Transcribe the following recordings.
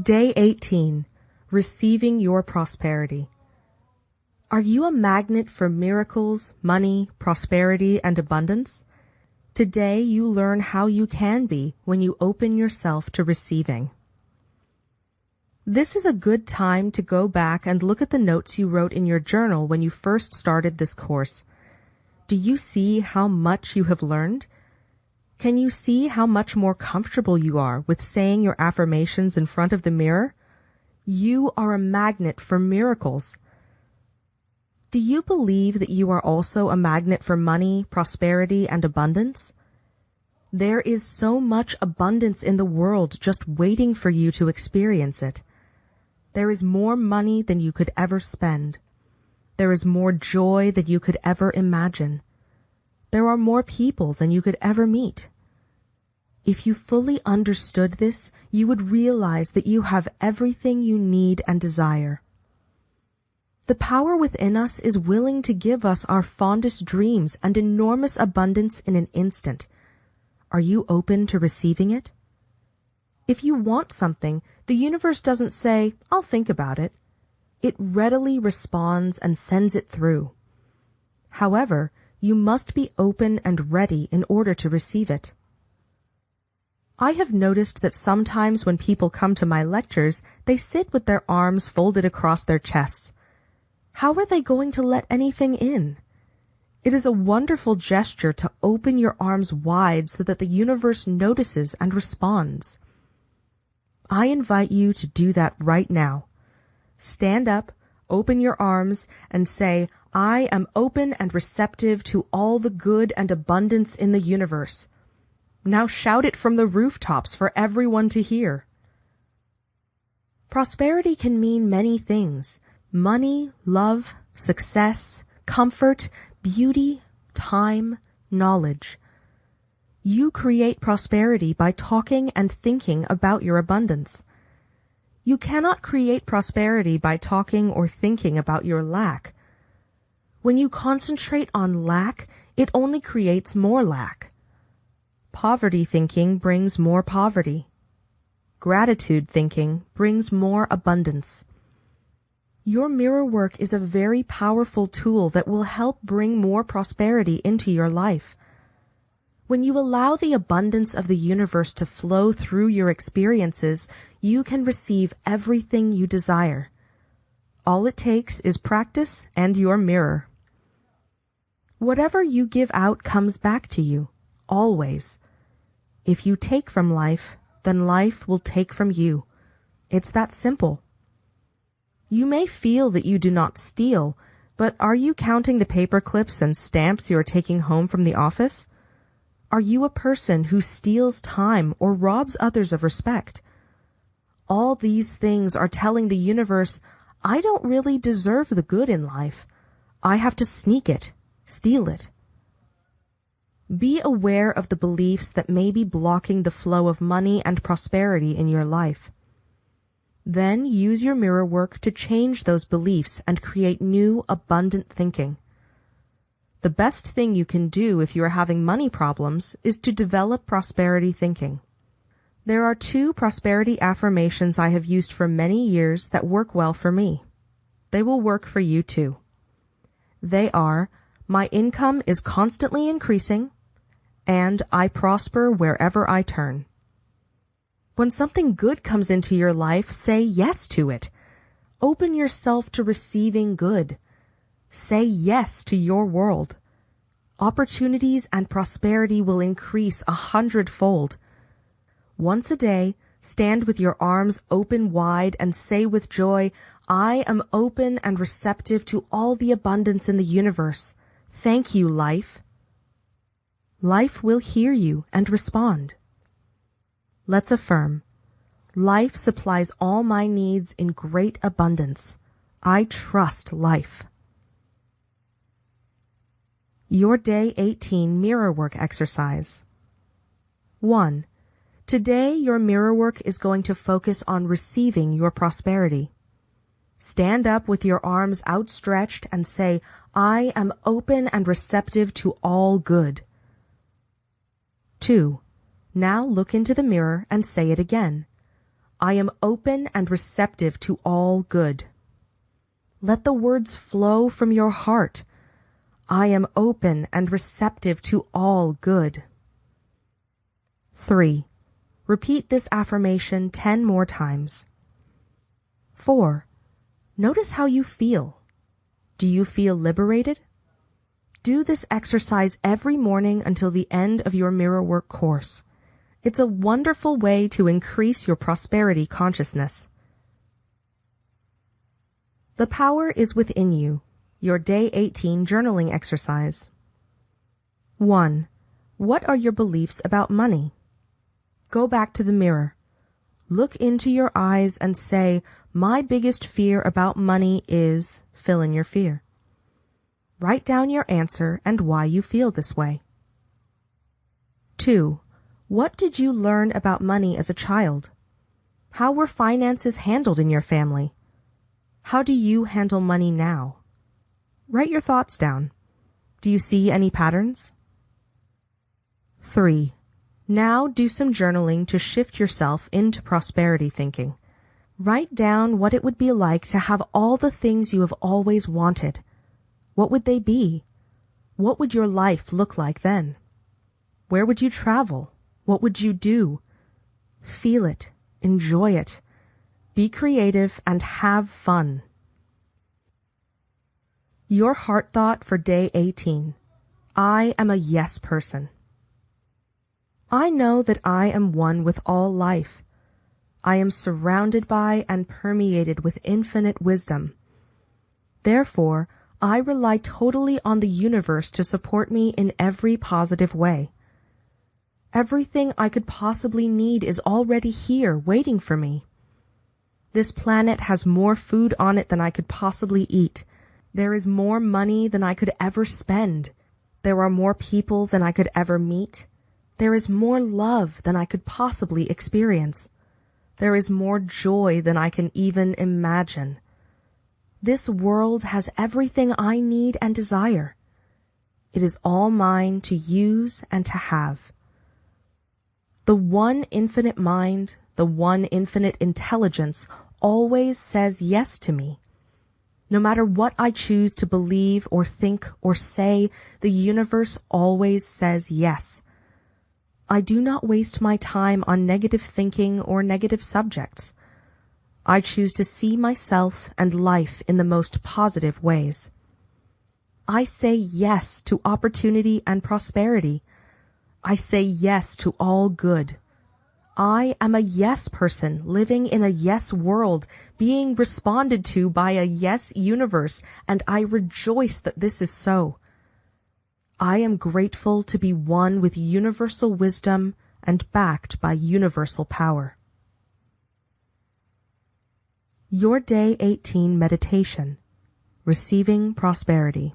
Day 18. Receiving your prosperity. Are you a magnet for miracles, money, prosperity, and abundance? Today you learn how you can be when you open yourself to receiving. This is a good time to go back and look at the notes you wrote in your journal when you first started this course. Do you see how much you have learned? Can you see how much more comfortable you are with saying your affirmations in front of the mirror? You are a magnet for miracles. Do you believe that you are also a magnet for money, prosperity, and abundance? There is so much abundance in the world just waiting for you to experience it. There is more money than you could ever spend. There is more joy than you could ever imagine. There are more people than you could ever meet. If you fully understood this, you would realize that you have everything you need and desire. The power within us is willing to give us our fondest dreams and enormous abundance in an instant. Are you open to receiving it? If you want something, the universe doesn't say, I'll think about it. It readily responds and sends it through. However, you must be open and ready in order to receive it. I have noticed that sometimes when people come to my lectures, they sit with their arms folded across their chests. How are they going to let anything in? It is a wonderful gesture to open your arms wide so that the universe notices and responds. I invite you to do that right now. Stand up, open your arms, and say, I am open and receptive to all the good and abundance in the universe. Now shout it from the rooftops for everyone to hear. Prosperity can mean many things money, love, success, comfort, beauty, time, knowledge. You create prosperity by talking and thinking about your abundance. You cannot create prosperity by talking or thinking about your lack. When you concentrate on lack, it only creates more lack. Poverty thinking brings more poverty. Gratitude thinking brings more abundance. Your mirror work is a very powerful tool that will help bring more prosperity into your life. When you allow the abundance of the universe to flow through your experiences, you can receive everything you desire. All it takes is practice and your mirror. Whatever you give out comes back to you, always. If you take from life, then life will take from you. It's that simple. You may feel that you do not steal, but are you counting the paper clips and stamps you are taking home from the office? Are you a person who steals time or robs others of respect? All these things are telling the universe, I don't really deserve the good in life. I have to sneak it, steal it. Be aware of the beliefs that may be blocking the flow of money and prosperity in your life. Then use your mirror work to change those beliefs and create new, abundant thinking. The best thing you can do if you are having money problems is to develop prosperity thinking. There are two prosperity affirmations I have used for many years that work well for me. They will work for you too. They are, my income is constantly increasing, and I prosper wherever I turn. When something good comes into your life, say yes to it. Open yourself to receiving good. Say yes to your world. Opportunities and prosperity will increase a hundredfold. Once a day, stand with your arms open wide and say with joy, I am open and receptive to all the abundance in the universe. Thank you, life. Life will hear you and respond. Let's affirm. Life supplies all my needs in great abundance. I trust life. Your Day 18 Mirror Work Exercise 1. Today your mirror work is going to focus on receiving your prosperity. Stand up with your arms outstretched and say, I am open and receptive to all good. 2. Now look into the mirror and say it again. I am open and receptive to all good. Let the words flow from your heart. I am open and receptive to all good. 3. Repeat this affirmation 10 more times. 4. Notice how you feel. Do you feel liberated? Do this exercise every morning until the end of your mirror work course. It's a wonderful way to increase your prosperity consciousness. The power is within you. Your day 18 journaling exercise. 1. What are your beliefs about money? Go back to the mirror. Look into your eyes and say, my biggest fear about money is fill in your fear. Write down your answer and why you feel this way. 2. What did you learn about money as a child? How were finances handled in your family? How do you handle money now? Write your thoughts down. Do you see any patterns? 3. Now do some journaling to shift yourself into prosperity thinking. Write down what it would be like to have all the things you have always wanted. What would they be? What would your life look like then? Where would you travel? What would you do? Feel it. Enjoy it. Be creative and have fun. Your heart thought for day 18. I am a yes person. I know that I am one with all life. I am surrounded by and permeated with infinite wisdom. Therefore, I rely totally on the universe to support me in every positive way. Everything I could possibly need is already here waiting for me. This planet has more food on it than I could possibly eat. There is more money than I could ever spend. There are more people than I could ever meet. There is more love than I could possibly experience. There is more joy than I can even imagine. This world has everything I need and desire. It is all mine to use and to have. The one infinite mind, the one infinite intelligence always says yes to me. No matter what I choose to believe or think or say, the universe always says yes. I do not waste my time on negative thinking or negative subjects. I choose to see myself and life in the most positive ways. I say yes to opportunity and prosperity. I say yes to all good. I am a yes person living in a yes world, being responded to by a yes universe, and I rejoice that this is so. I am grateful to be one with universal wisdom and backed by universal power. Your Day 18 Meditation Receiving Prosperity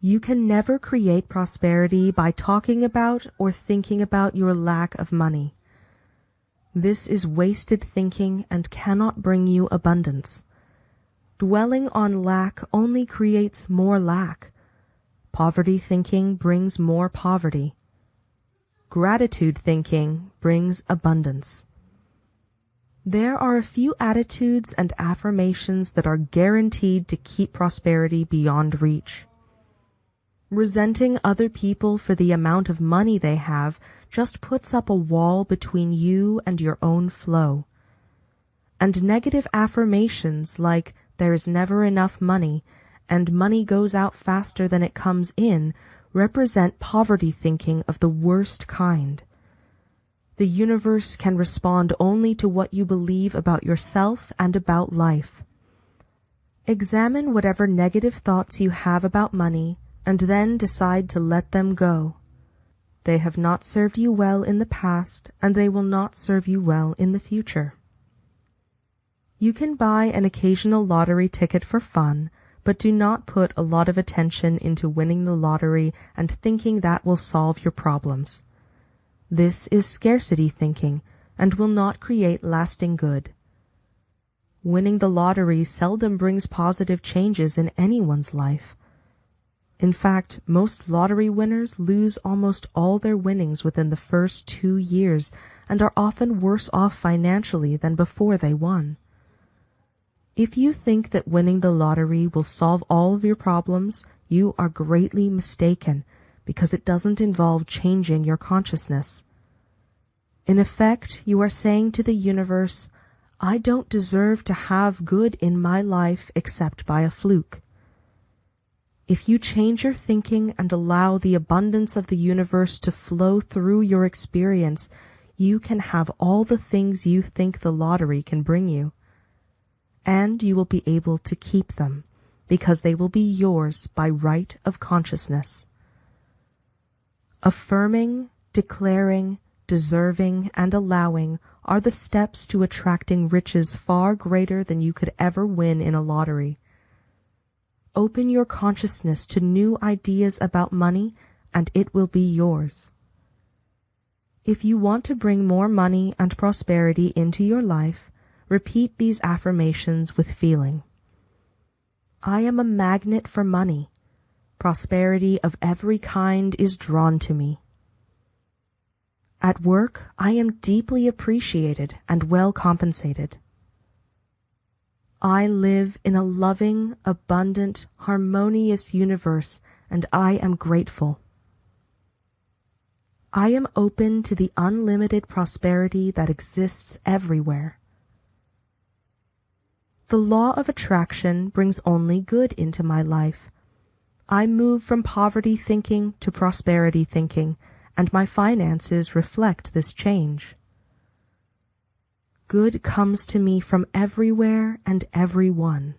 you can never create prosperity by talking about or thinking about your lack of money. This is wasted thinking and cannot bring you abundance. Dwelling on lack only creates more lack. Poverty thinking brings more poverty. Gratitude thinking brings abundance. There are a few attitudes and affirmations that are guaranteed to keep prosperity beyond reach. Resenting other people for the amount of money they have just puts up a wall between you and your own flow. And negative affirmations like there is never enough money and money goes out faster than it comes in represent poverty thinking of the worst kind. The universe can respond only to what you believe about yourself and about life. Examine whatever negative thoughts you have about money and then decide to let them go. They have not served you well in the past, and they will not serve you well in the future. You can buy an occasional lottery ticket for fun, but do not put a lot of attention into winning the lottery and thinking that will solve your problems. This is scarcity thinking and will not create lasting good. Winning the lottery seldom brings positive changes in anyone's life. In fact, most lottery winners lose almost all their winnings within the first two years and are often worse off financially than before they won. If you think that winning the lottery will solve all of your problems, you are greatly mistaken because it doesn't involve changing your consciousness. In effect, you are saying to the universe, I don't deserve to have good in my life except by a fluke. If you change your thinking and allow the abundance of the universe to flow through your experience, you can have all the things you think the lottery can bring you. And you will be able to keep them because they will be yours by right of consciousness. Affirming, declaring, deserving, and allowing are the steps to attracting riches far greater than you could ever win in a lottery. Open your consciousness to new ideas about money and it will be yours. If you want to bring more money and prosperity into your life, repeat these affirmations with feeling. I am a magnet for money. Prosperity of every kind is drawn to me. At work, I am deeply appreciated and well compensated. I live in a loving, abundant, harmonious universe, and I am grateful. I am open to the unlimited prosperity that exists everywhere. The law of attraction brings only good into my life. I move from poverty thinking to prosperity thinking, and my finances reflect this change. Good comes to me from everywhere and everyone.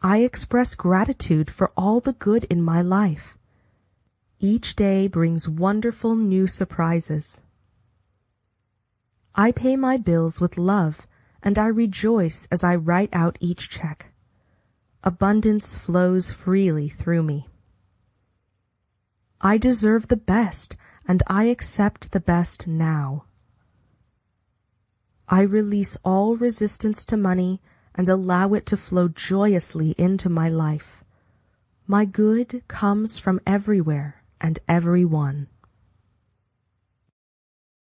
I express gratitude for all the good in my life. Each day brings wonderful new surprises. I pay my bills with love, and I rejoice as I write out each check. Abundance flows freely through me. I deserve the best, and I accept the best now. I release all resistance to money and allow it to flow joyously into my life. My good comes from everywhere and everyone.